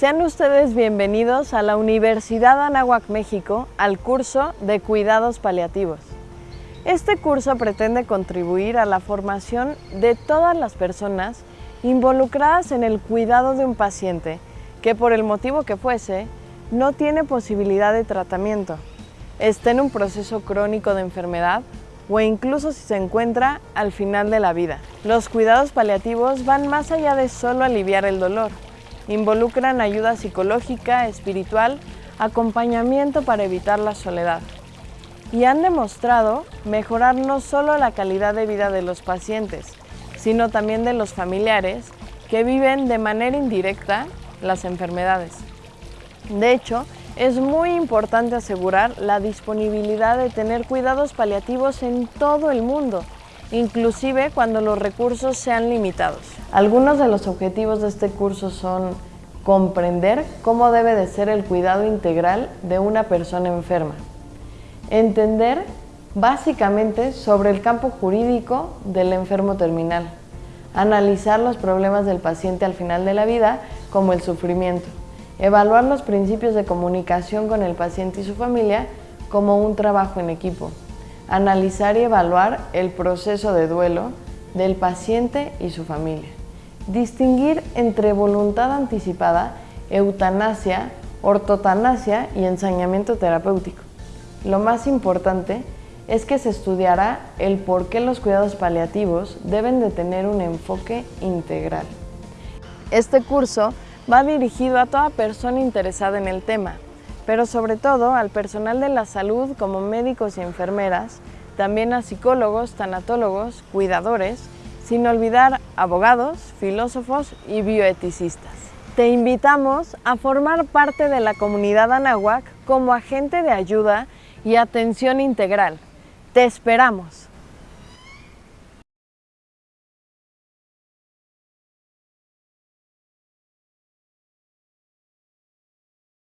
Sean ustedes bienvenidos a la Universidad Anáhuac México al curso de Cuidados Paliativos. Este curso pretende contribuir a la formación de todas las personas involucradas en el cuidado de un paciente que por el motivo que fuese no tiene posibilidad de tratamiento, está en un proceso crónico de enfermedad o incluso si se encuentra al final de la vida. Los cuidados paliativos van más allá de solo aliviar el dolor. Involucran ayuda psicológica, espiritual, acompañamiento para evitar la soledad. Y han demostrado mejorar no solo la calidad de vida de los pacientes, sino también de los familiares que viven de manera indirecta las enfermedades. De hecho, es muy importante asegurar la disponibilidad de tener cuidados paliativos en todo el mundo, inclusive cuando los recursos sean limitados. Algunos de los objetivos de este curso son comprender cómo debe de ser el cuidado integral de una persona enferma, entender básicamente sobre el campo jurídico del enfermo terminal, analizar los problemas del paciente al final de la vida como el sufrimiento, evaluar los principios de comunicación con el paciente y su familia como un trabajo en equipo, analizar y evaluar el proceso de duelo del paciente y su familia, distinguir entre voluntad anticipada, eutanasia, ortotanasia y ensañamiento terapéutico. Lo más importante es que se estudiará el por qué los cuidados paliativos deben de tener un enfoque integral. Este curso va dirigido a toda persona interesada en el tema, pero sobre todo al personal de la salud como médicos y enfermeras, también a psicólogos, tanatólogos, cuidadores, sin olvidar abogados, filósofos y bioeticistas. Te invitamos a formar parte de la comunidad Anahuac como agente de ayuda y atención integral. ¡Te esperamos!